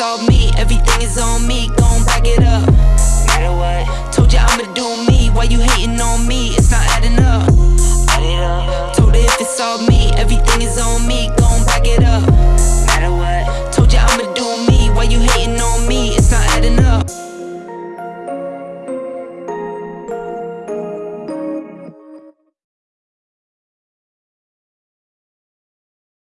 all me, Everything is on me, gon' back it up. Matter what, Told ya I'ma do me, why you hating on me? It's not adding up. add it up. Told her if it's all me, everything is on me, gon' back it up.